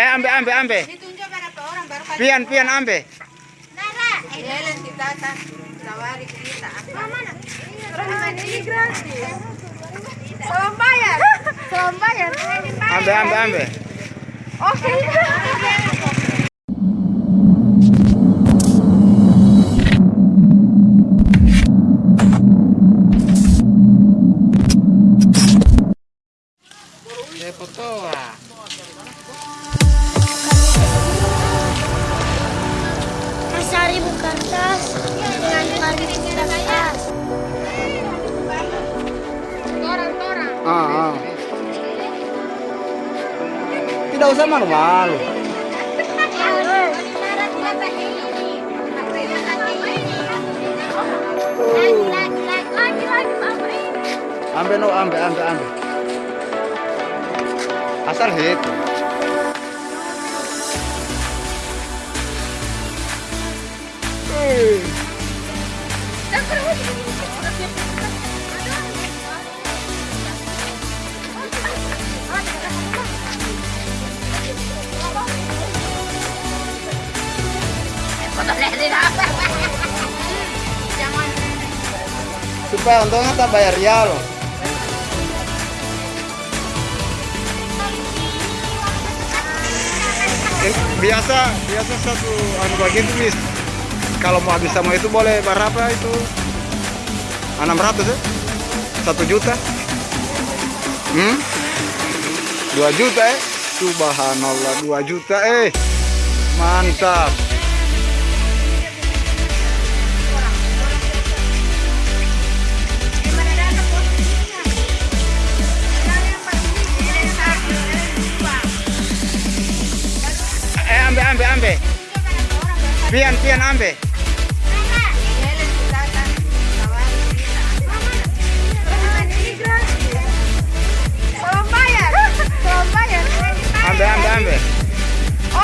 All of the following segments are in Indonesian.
Eh, ambe, ambe, ambe. Ditunjuk berapa orang baru kali. Pian, pian, ambe. Nara. Helen di tata. Tawari kita. Mana? Orang ini gratis. Salam bayar. Salam bayar. Ambe, ambe, ambe. Oke. Ah, ah. Tidak usah malu-malu. Ambe no, ambe, ambe, ambe. Asal Eh, Supaya untungnya tak bayar ya loh. Eh, biasa biasa satu anu bagian itu bis kalau mau habis sama itu boleh berapa itu? 600 ya satu juta. Hmm? 2 juta eh? Subhanallah 2 juta eh? Mantap pian pian ambe. Ambe ambe ambe.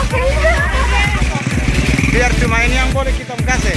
Oke. biar cuma ini yang boleh kita kasih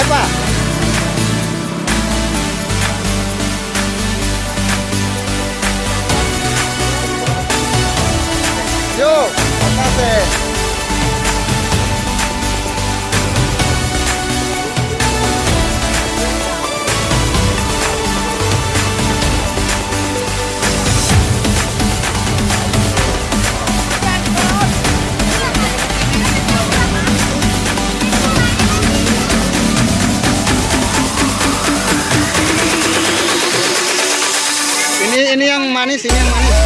Eh Pak Yuk, makasih. Ini ini yang manis, ini yang manis.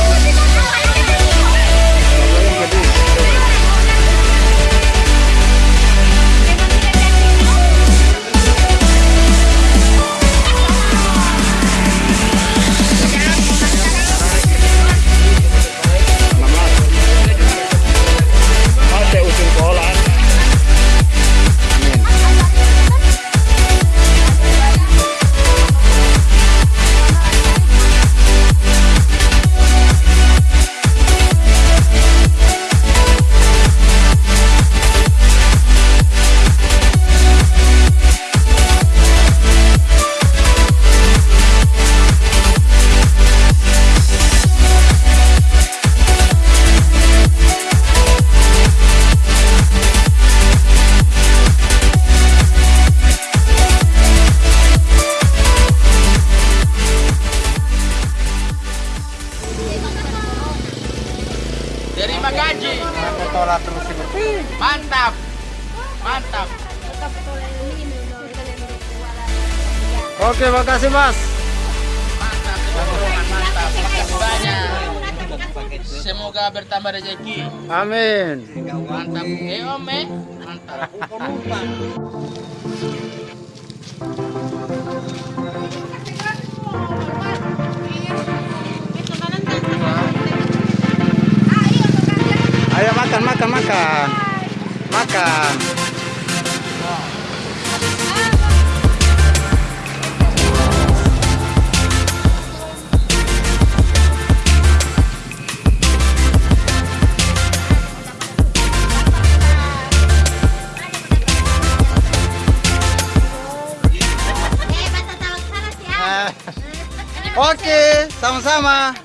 Mantap. Mantap. Oke, makasih Mas. Mantap, mantap. Makasih banyak. Semoga bertambah rezeki. Amin. Mantap. Eh Om eh. Mantap. Ayo makan, makan, makan. Makan. Eh, sana sih. Oke, sama-sama.